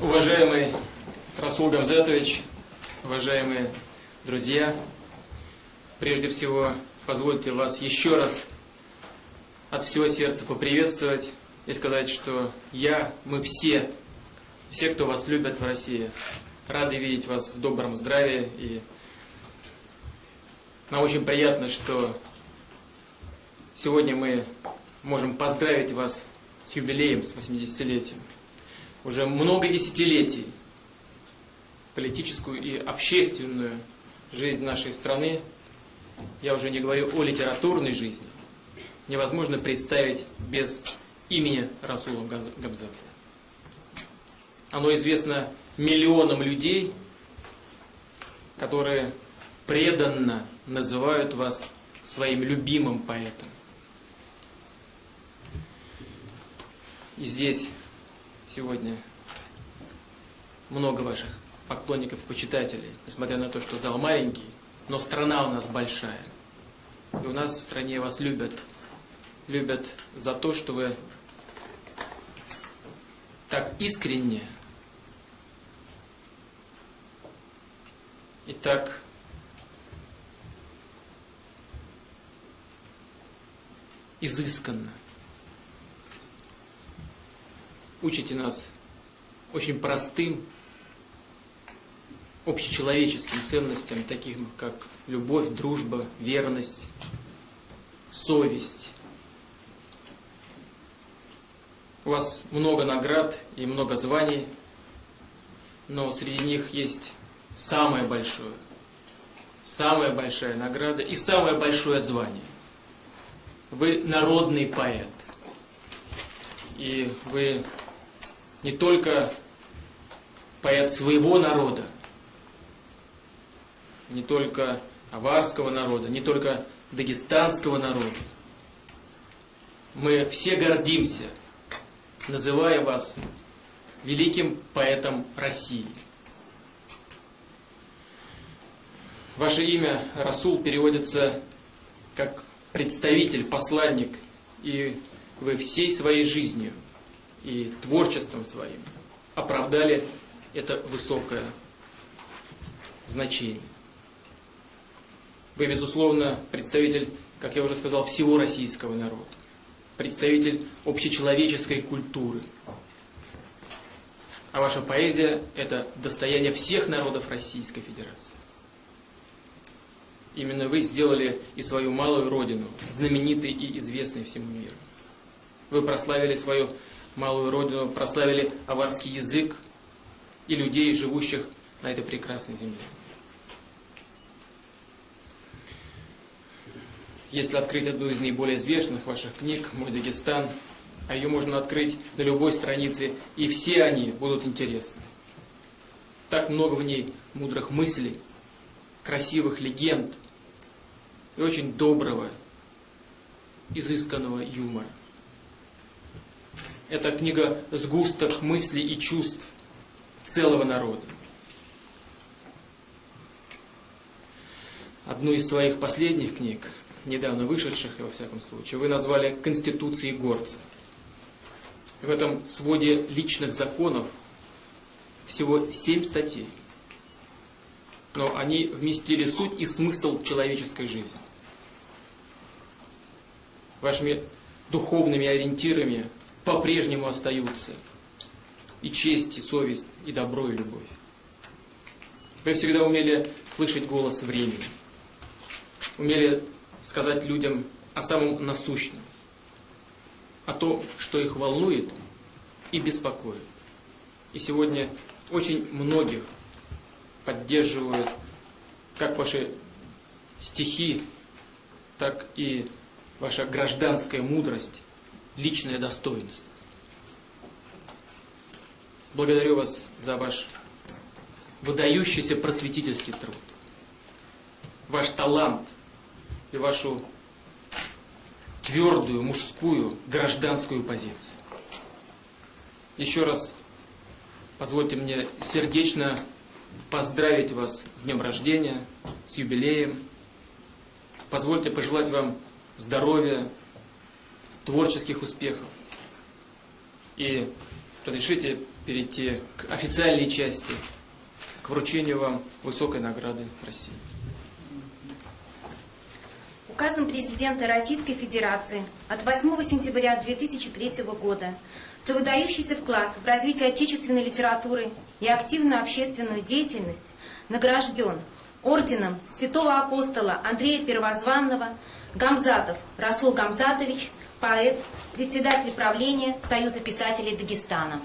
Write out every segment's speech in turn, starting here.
Уважаемый Расул Гамзатович, уважаемые друзья, прежде всего позвольте вас еще раз от всего сердца поприветствовать и сказать, что я, мы все, все, кто вас любят в России, рады видеть вас в добром здравии. И нам очень приятно, что сегодня мы можем поздравить вас с юбилеем, с 80-летием. Уже много десятилетий политическую и общественную жизнь нашей страны, я уже не говорю о литературной жизни, невозможно представить без имени Расула Габзата. Оно известно миллионам людей, которые преданно называют вас своим любимым поэтом. И здесь сегодня много ваших поклонников, почитателей, несмотря на то, что зал маленький, но страна у нас большая. И у нас в стране вас любят. Любят за то, что вы так искренне и так изысканно учите нас очень простым общечеловеческим ценностям, таким как любовь, дружба, верность, совесть. У вас много наград и много званий, но среди них есть самое большое, самая большая награда и самое большое звание. Вы народный поэт. И вы не только поэт своего народа, не только аварского народа, не только дагестанского народа. Мы все гордимся, называя вас великим поэтом России. Ваше имя, Расул, переводится как представитель, посланник, и вы всей своей жизнью и творчеством своим оправдали это высокое значение. Вы, безусловно, представитель, как я уже сказал, всего российского народа, представитель общечеловеческой культуры. А ваша поэзия – это достояние всех народов Российской Федерации. Именно вы сделали и свою малую родину знаменитой и известной всему миру. Вы прославили свою малую родину, прославили аварский язык и людей, живущих на этой прекрасной земле. Если открыть одну из наиболее известных ваших книг «Мой Дагестан», а ее можно открыть на любой странице, и все они будут интересны. Так много в ней мудрых мыслей, красивых легенд и очень доброго, изысканного юмора. Это книга сгусток мыслей и чувств целого народа. Одну из своих последних книг, недавно вышедших, во всяком случае, вы назвали «Конституцией горца». В этом своде личных законов всего семь статей. Но они вместили суть и смысл человеческой жизни. Вашими духовными ориентирами по-прежнему остаются. И честь, и совесть, и добро, и любовь. Вы всегда умели слышать голос времени. Умели сказать людям о самом насущном. О том, что их волнует и беспокоит. И сегодня очень многих поддерживают как ваши стихи, так и ваша гражданская мудрость личное достоинство. Благодарю вас за ваш выдающийся просветительский труд, ваш талант и вашу твердую мужскую гражданскую позицию. Еще раз позвольте мне сердечно поздравить вас с днем рождения, с юбилеем. Позвольте пожелать вам здоровья, творческих успехов. И разрешите перейти к официальной части, к вручению вам высокой награды России. Указом президента Российской Федерации от 8 сентября 2003 года за выдающийся вклад в развитие отечественной литературы и активную общественную деятельность награжден орденом святого апостола Андрея Первозванного Гамзатов Расул Гамзатович, поэт, председатель правления Союза писателей Дагестана.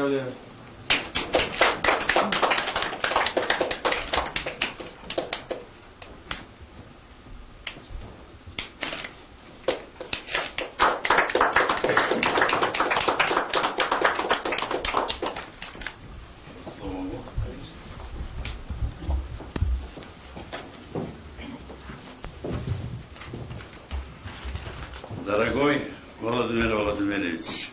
Поздравляю. Дорогой Владимир Владимирович,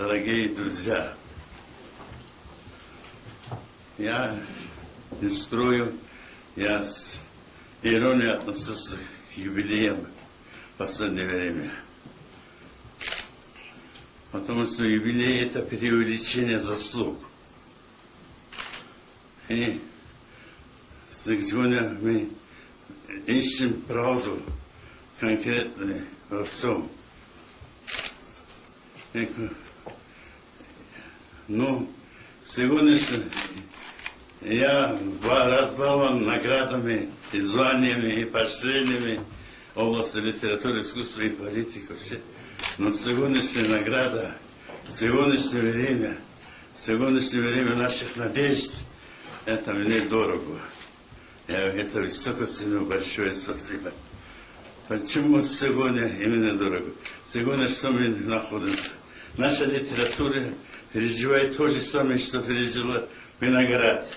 дорогие друзья, я не строю, я с иронией отношусь к юбилеям в последнее время. Потому что юбилей – это преувеличение заслуг. И сегодня мы ищем правду конкретно во всем. Ну, сегодняшний я разбалован наградами и званиями, и поощрениями области литературы, искусства и политики вообще. Но сегодняшняя награда, сегодняшнее время, сегодняшнее время наших надежд, это мне дорого. Я это высоко ценю, большое спасибо. Почему сегодня именно дорого? Сегодня что мы находимся? Наша литература переживает то же самое, что пережила Виноград.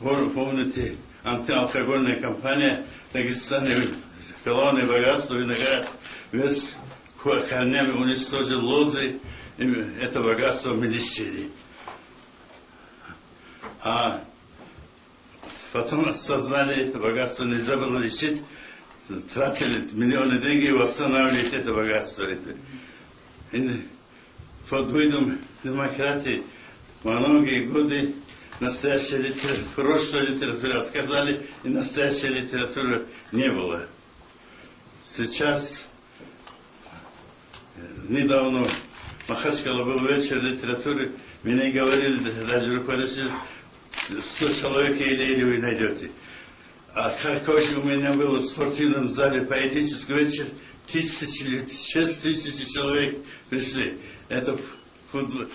Пом- Помните, антиалкогольная кампания в Дагестане, колонны богатства, виноград, весь ко- корнями уничтожил лозы, и это богатство мы лишили. А потом осознали, это богатство нельзя было лишить, тратили миллионы денег и восстанавливать это богатство. И под видом демократии многие годы настоящая литература, прошлая литература отказали, и настоящей литературы не было. Сейчас, недавно, Махачкала был вечер литературы, мне говорили, даже руководитель, 100 человек еле-еле вы найдете. А какой же у меня был в спортивном зале поэтический вечер, тысячи, шесть тысяч человек пришли. Это футбол,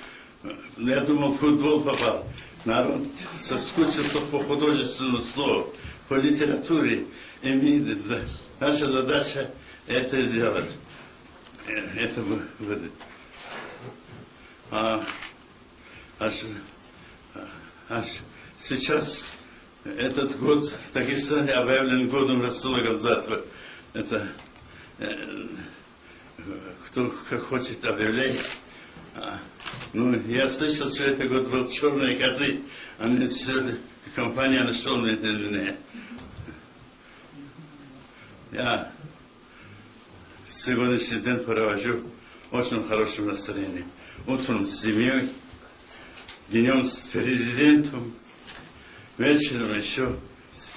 я думал, футбол попал. Народ соскучился по художественному слову, по литературе. И мы, наша задача это сделать. Э, Это вы- выдать. А, а ш- а ш- сейчас этот год в Дагестане объявлен годом Расула Гамзатова. Это э, кто как хочет объявлять. Ну, я слышал, что это год был черные козы, а всё компания нашел на меня. Я сегодняшний день провожу в очень хорошем настроении. Утром с семьей, днем с президентом, вечером еще с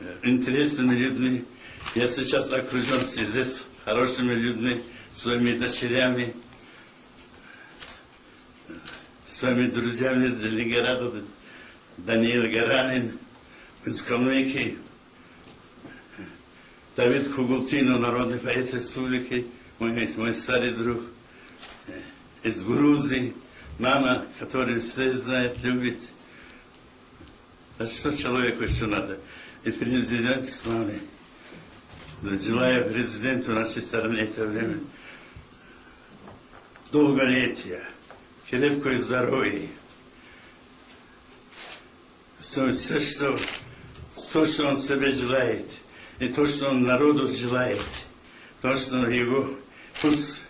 э, интересными людьми. Я сейчас окружен здесь хорошими людьми, своими дочерями, своими друзьями из Ленинграда, Даниил Гаранин, Калмыкии, Давид Хугултино, народный поэт республики, мой, мой старый друг, э, из Грузии, мама, которая все знает, любит. А что человеку еще надо? И президент с нами. Желаю президенту нашей страны это время долголетия, крепкое здоровье. Все, что, то, что он себе желает, и то, что он народу желает, то, что его, пусть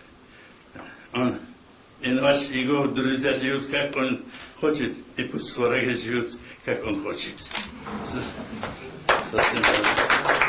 он, и ваши его друзья живут, как он хочет, и пусть враги живут, как он хочет. Спасибо.